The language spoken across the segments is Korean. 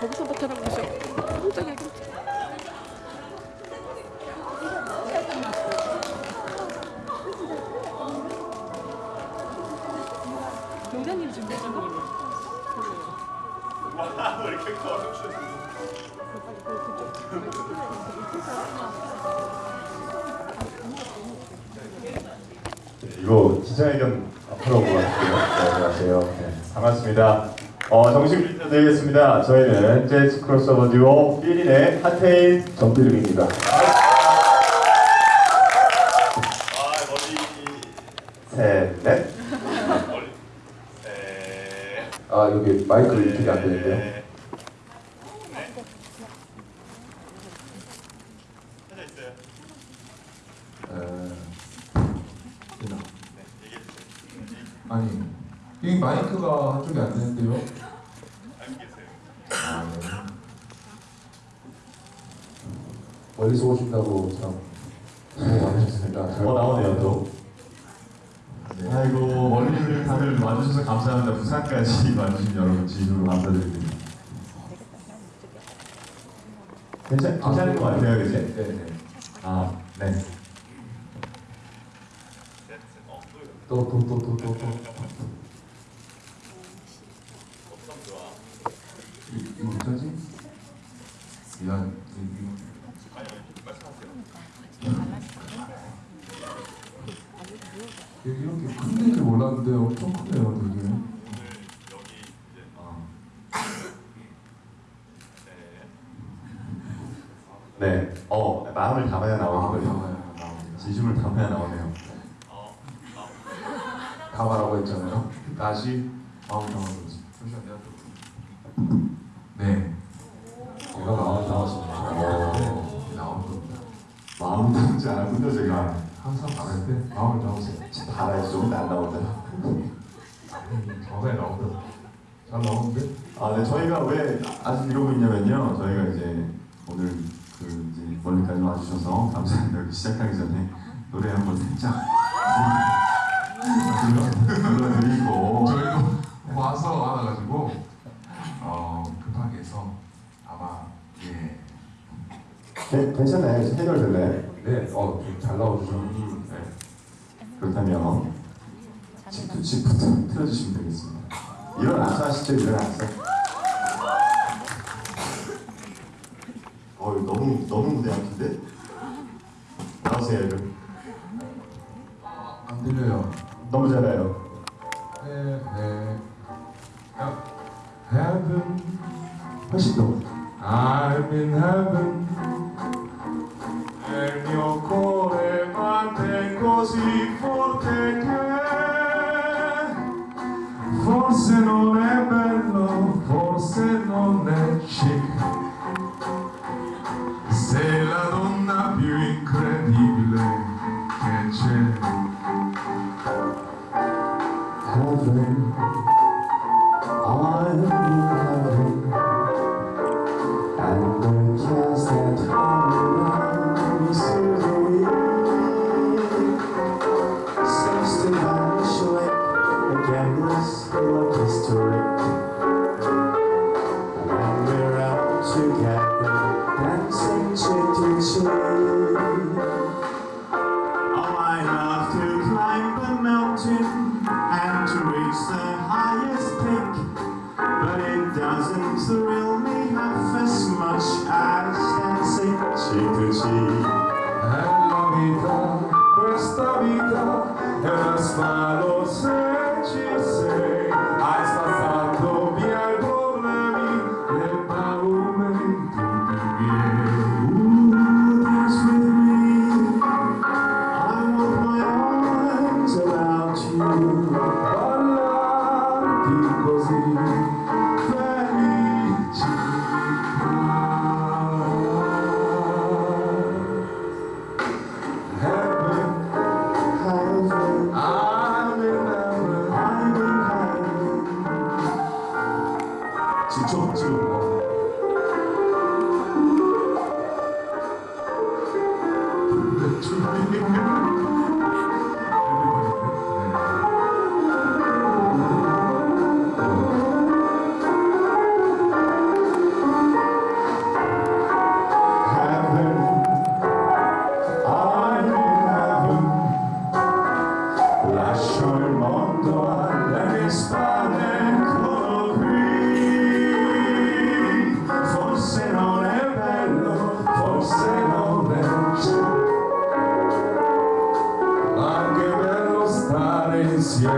거기서 나타나고 있어. 깜짝이야. 지금 몇 장이에요? 왜 이렇게 커? 이거 기자회견 앞으로 보고 갈게요. 네, 안녕하세요. 네, 반갑습니다. 어, 정식 인사드리겠습니다. 저희는 재즈 크로스오버 듀오 필인의 핫테인 정필름입니다. 아, 셋, 넷. 아 여기 마이크를 이렇게 안 되는데요. 네. 에, 되나? 아니 이 마이크가 한쪽이 안 되는데요. 아, 네. 멀리서 오신다고 참 수고 많으셨습니다. 어, 나오네요, 또. 네. 아이고 멀리를 다들 와주셔서 감사합니다. 부산까지 와주신 여러분 진심으로 감사드립니다. 괜찮 괜찮을 것 같아요, 그지? 네, 네. 아, 네. 또 또 또 또 또 또. 이거 어쩌지? 미안. 이거 여기 이렇게 큰 데를 몰랐는데 엄청 크네요, 되게. 네. 어, 마음을 담아야 나오는 아, 거예요. 진심을 담아야 나오네요. 다 말하고 했잖아요. 다시 마음. 잠시만요. 네. 담지 않았군요, 제가. 항상 말할 때 마음을 담으세요. 달아야지 조금 안 나온다. 정말 나온다. 잘 나오는데? 아, 네, 저희가 왜 아직 이러고 있냐면요. 저희가 이제 오늘 그 이제 멀리까지 와주셔서 감사합니다. 여기 시작하기 전에 노래 한번 살짝 불러- 불러드리고 저희도 와서 와가지고 어 급하게 해서 아마 예. 네, 괜찮아요. 해결될래. 네, 어, 좀잘 나와주셨는데 네. 그렇다면 집부터, 집부터 틀어주시면 되겠습니다. 일어나서 하시죠, 일어나서. 어, 너무 너무 무대 아픈데? 나오세요, 여러분. 안 들려요. 너무 잘해요. 네, 네. 야, Heaven, 훨씬 더. I'm in heaven. moment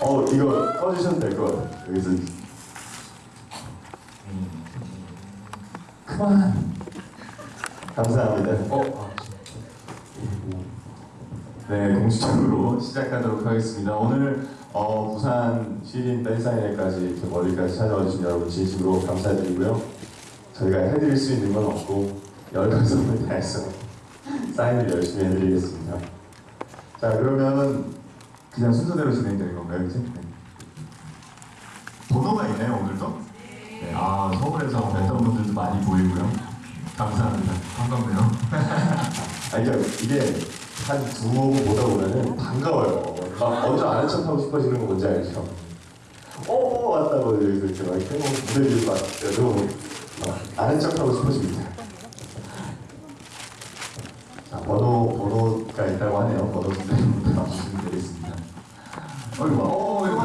어, 이거 꺼주셔도 될 것 같아요. 여기서. 그만. 감사합니다. 어? 네, 공식적으로 시작하도록 하겠습니다. 오늘 어, 부산 시린 팬사인회까지 이렇게 멀리까지 찾아와 주신 여러분 진심으로 감사드리고요. 저희가 해드릴 수 있는 건 없고 열감성을 다해서 사인을 열심히 해드리겠습니다. 자, 그러면 그냥 순서대로 진행되는 건가요, 이제? 네. 번호가 있나요, 오늘도? 네, 아, 서울에서 뵀던 분들도 많이 보이고요. 감사합니다. 반갑네요 아니, 그러니까 이게 한 두번 보다 보면은 반가워요. 막 먼저 아는 척 하고 싶어지는 거 뭔지 알죠? 어, 어 왔다고 여기서 이렇게 막 해먹 무대 위에서 막 여쭤보고 막 아는 척 하고 싶어집니다. 자, 번호, 번호가 있다고 하네요. 번호 선생님. 어이구, 어, 예.